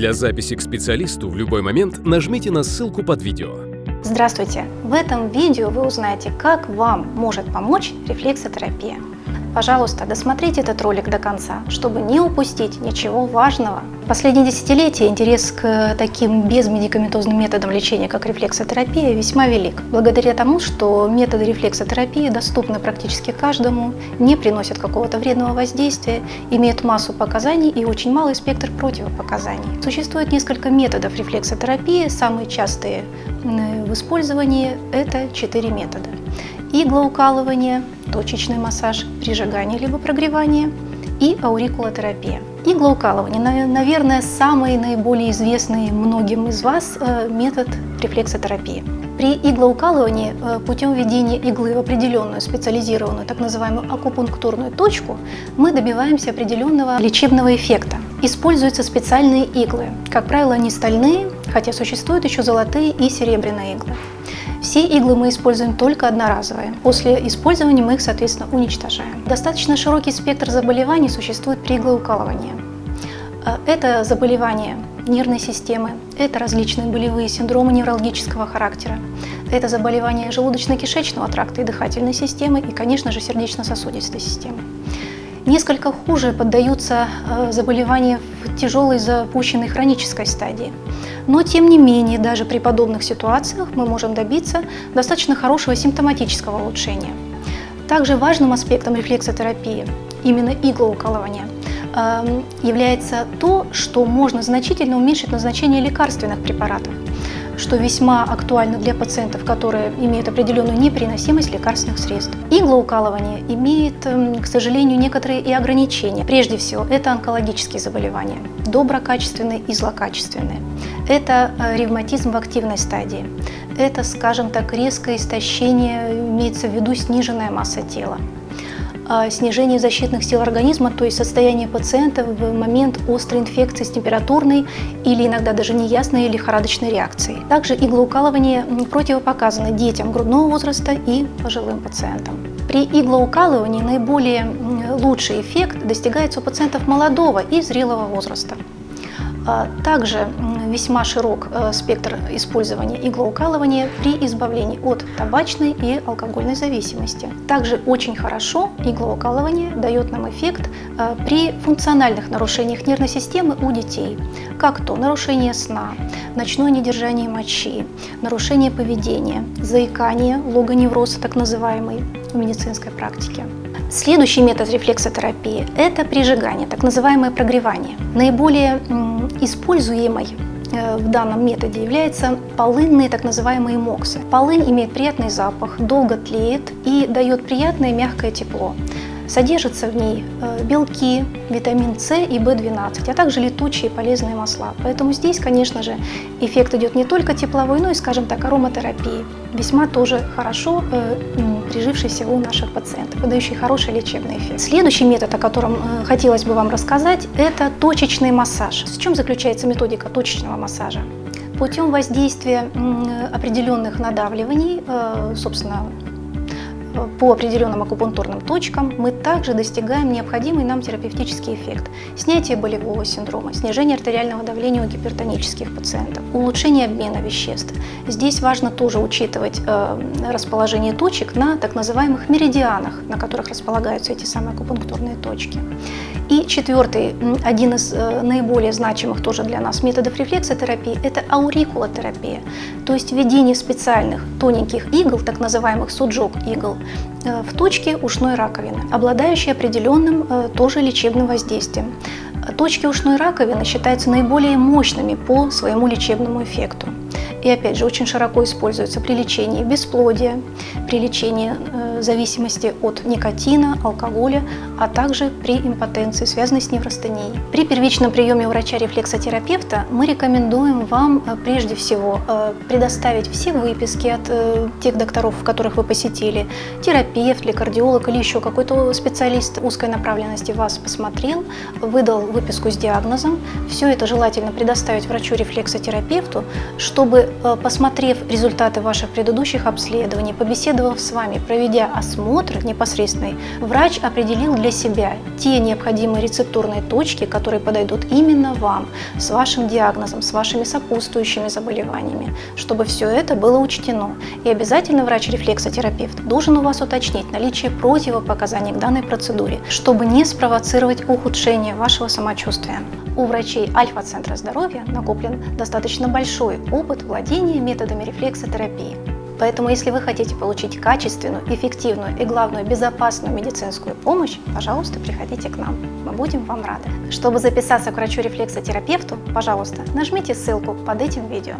Для записи к специалисту в любой момент нажмите на ссылку под видео. Здравствуйте! В этом видео вы узнаете, как вам может помочь рефлексотерапия. Пожалуйста, досмотрите этот ролик до конца, чтобы не упустить ничего важного. В последние десятилетия интерес к таким безмедикаментозным методам лечения, как рефлексотерапия, весьма велик. Благодаря тому, что методы рефлексотерапии доступны практически каждому, не приносят какого-то вредного воздействия, имеют массу показаний и очень малый спектр противопоказаний. Существует несколько методов рефлексотерапии, самые частые в использовании – это четыре метода иглоукалывание, точечный массаж, прижигание либо прогревание и аурикулотерапия. Иглоукалывание, наверное, самый наиболее известный многим из вас э, метод рефлексотерапии. При иглоукалывании э, путем введения иглы в определенную специализированную так называемую акупунктурную точку мы добиваемся определенного лечебного эффекта. Используются специальные иглы. Как правило, они стальные, хотя существуют еще золотые и серебряные иглы. Все иглы мы используем только одноразовые. После использования мы их, соответственно, уничтожаем. Достаточно широкий спектр заболеваний существует при иглоукалывании. Э, это заболевания нервной системы, это различные болевые синдромы неврологического характера, это заболевания желудочно-кишечного тракта и дыхательной системы и, конечно же, сердечно-сосудистой системы. Несколько хуже поддаются э, заболевания в тяжелой запущенной хронической стадии. Но, тем не менее, даже при подобных ситуациях мы можем добиться достаточно хорошего симптоматического улучшения. Также важным аспектом рефлексотерапии, именно иглоукалывания, эм, является то, что можно значительно уменьшить назначение лекарственных препаратов что весьма актуально для пациентов, которые имеют определенную непереносимость лекарственных средств. Иглоукалывание имеет, эм, к сожалению, некоторые и ограничения. Прежде всего, это онкологические заболевания, доброкачественные и злокачественные. Это э, ревматизм в активной стадии. Это, скажем так, резкое истощение, имеется в виду сниженная масса тела. А, снижение защитных сил организма, то есть состояние пациента в момент острой инфекции с температурной или иногда даже неясной лихорадочной реакцией. Также иглоукалывание противопоказано детям грудного возраста и пожилым пациентам. При иглоукалывании наиболее лучший эффект достигается у пациентов молодого и зрелого возраста. А, также весьма широк э, спектр использования иглоукалывания при избавлении от табачной и алкогольной зависимости. Также очень хорошо иглоукалывание дает нам эффект э, при функциональных нарушениях нервной системы у детей, как то нарушение сна, ночное недержание мочи, нарушение поведения, заикание, логоневроз так называемый в медицинской практике. Следующий метод рефлексотерапии – это прижигание, так называемое прогревание. Наиболее используемой э, в данном методе являются полынные так называемые моксы. Полынь имеет приятный запах, долго тлеет и дает приятное мягкое тепло. Содержатся в ней э, белки, витамин С и В12, а также летучие полезные масла. Поэтому здесь, конечно же, эффект идет не только тепловой, но и, скажем так, ароматерапии. Весьма тоже хорошо э, прижившийся у наших пациентов, выдающий хороший лечебный эффект. Следующий метод, о котором э, хотелось бы вам рассказать, это точечный массаж. В чем заключается методика точечного массажа? Путем воздействия определенных надавливаний, собственно, по определенным акупунктурным точкам мы также достигаем необходимый нам терапевтический эффект. Снятие болевого синдрома, снижение артериального давления у гипертонических пациентов, улучшение обмена веществ. Здесь важно тоже учитывать э, расположение точек на так называемых меридианах, на которых располагаются эти самые акупунктурные точки. И четвертый, один из э, наиболее значимых тоже для нас методов рефлексотерапии – это аурикулотерапия, то есть введение специальных тоненьких игл, так называемых суджок игл, в точке ушной раковины, обладающие определенным э, тоже лечебным воздействием. Точки ушной раковины считаются наиболее мощными по своему лечебному эффекту и опять же очень широко используется при лечении бесплодия, при лечении э, зависимости от никотина, алкоголя, а также при импотенции, связанной с неврастенией. При первичном приеме врача-рефлексотерапевта мы рекомендуем вам э, прежде всего э, предоставить все выписки от э, тех докторов, которых вы посетили, терапевт или кардиолог или еще какой-то специалист узкой направленности вас посмотрел, выдал выписку с диагнозом. Все это желательно предоставить врачу-рефлексотерапевту, чтобы посмотрев результаты ваших предыдущих обследований, побеседовав с вами, проведя осмотр непосредственный, врач определил для себя те необходимые рецептурные точки, которые подойдут именно вам, с вашим диагнозом, с вашими сопутствующими заболеваниями, чтобы все это было учтено. И обязательно врач-рефлексотерапевт должен у вас уточнить наличие противопоказаний к данной процедуре, чтобы не спровоцировать ухудшение вашего самочувствия. У врачей Альфа-центра здоровья накоплен достаточно большой опыт владения методами рефлексотерапии. Поэтому, если вы хотите получить качественную, эффективную и, главное, безопасную медицинскую помощь, пожалуйста, приходите к нам. Мы будем вам рады. Чтобы записаться к врачу-рефлексотерапевту, пожалуйста, нажмите ссылку под этим видео.